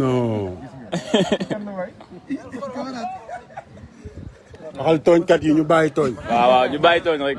non. waxal tooñkat yi ñu bàyyi tooñ. waaw waaw ñu bàyyi tooñ rek.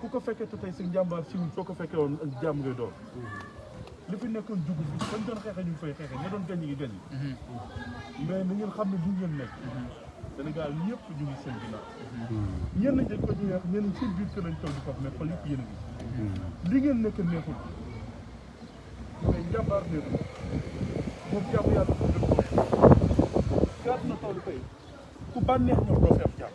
ku ko fekkee te tey si njàmbaar si ñun soo ko fekkee woon ak jàmm ngay doon li fi nekkoon jugu fi fañ doon xeexe ñu ngi fay xeexe ña doon gañ ngi gañ mais na ngeen xam ne du ngeen nekk Sénégal ñëpp ñu ngi seen ginnaaw ñenn ñi dañ ko ñu wax ñenn ñi seen biir kër lañ toog di faf mais xol yëpp yéen a ngi li ngeen nekk neexul mais njàmbaar neexul moom jàmm yàlla ko def ko gàtt na toll tey ku bànneex ñoom doo fi am jàmm